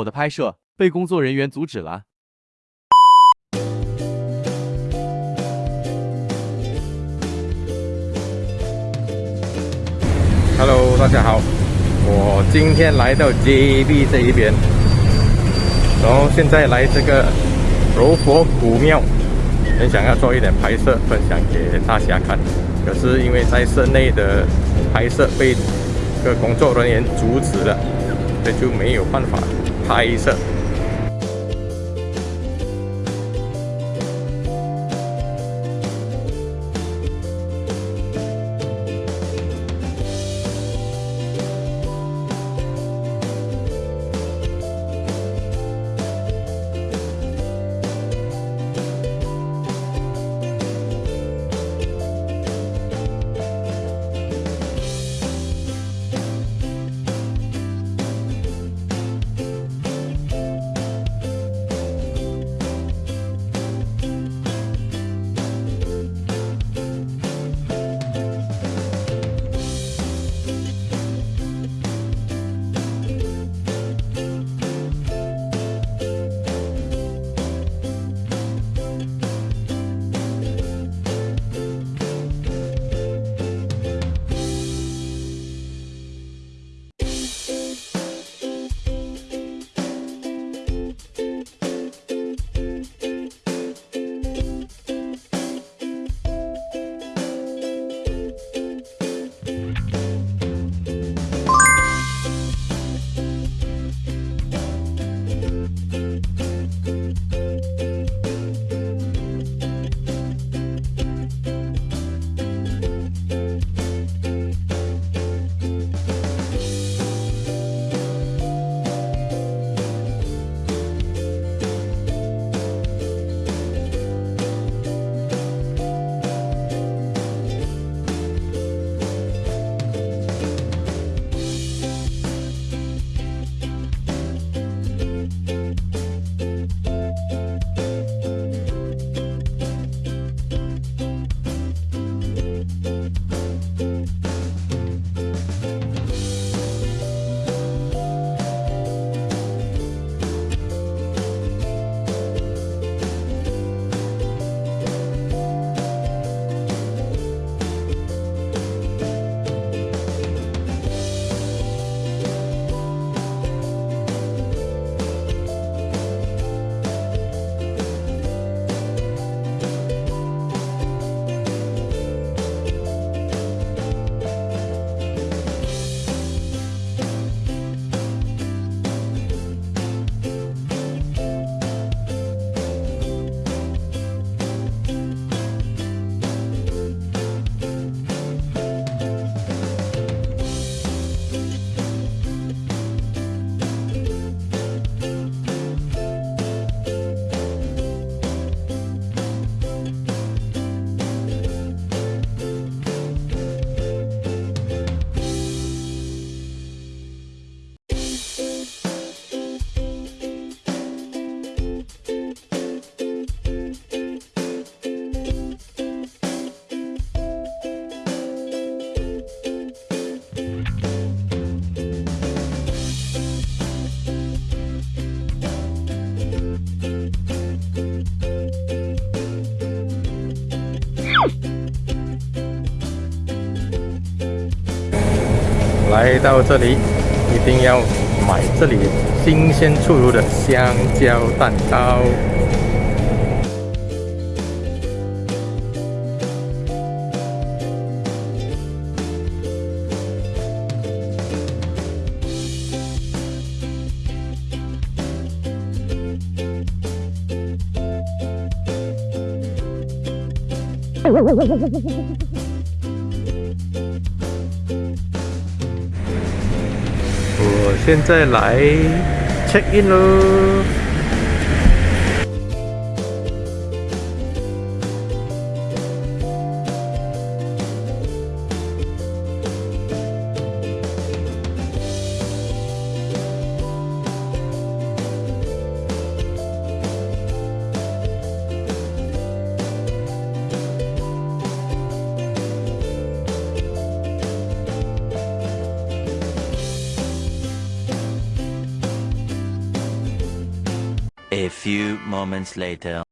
我的拍摄被工作人员阻止了。Hello，大家好，我今天来到 JB 这一边，然后现在来这个柔佛古庙，很想要做一点拍摄分享给大家看，可是因为在室内的拍摄被个工作人员阻止了，所以就没有办法拍摄。来到这里，一定要买这里新鲜出炉的香蕉蛋糕。现在来 check in 喽。Few moments later.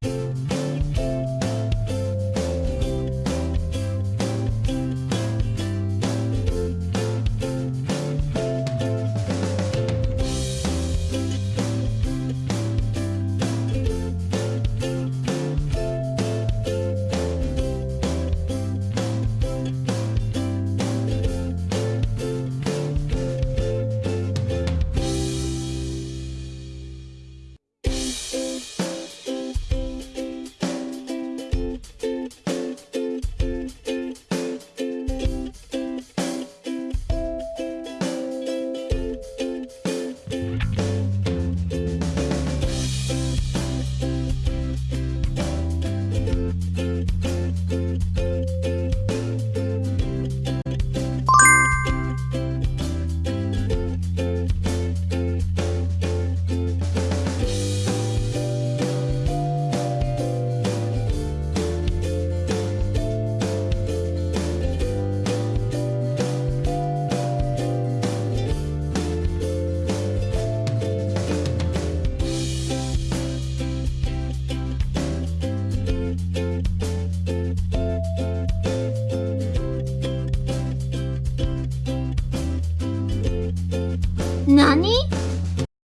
哪里？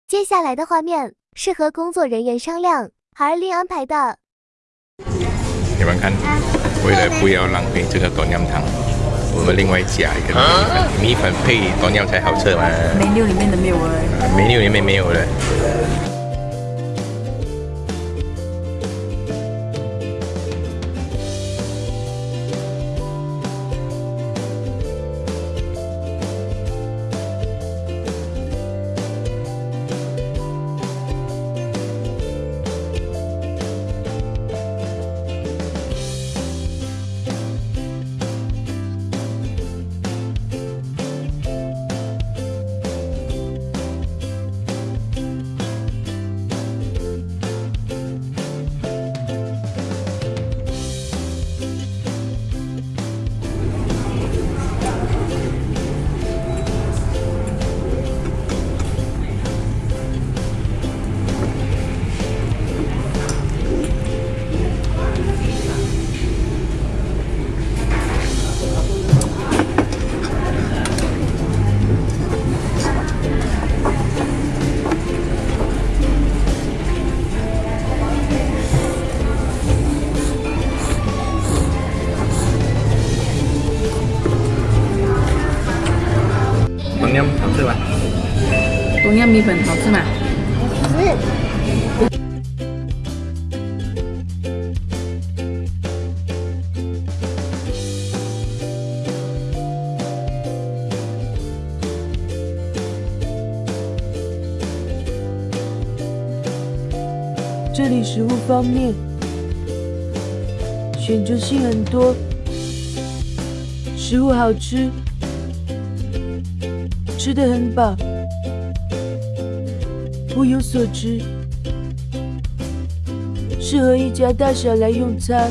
接下来的画面是和工作人员商量而另安排的。你们看，为了不要浪费这个端阳汤，我们另外加一个米粉，米粉配端阳才好吃嘛。没料里面的没有了。menu 里面没有的。东阳米粉好吃吗？这里食物方面选择性很多，食物好吃，吃得很饱，物有所值，适合一家大小来用餐。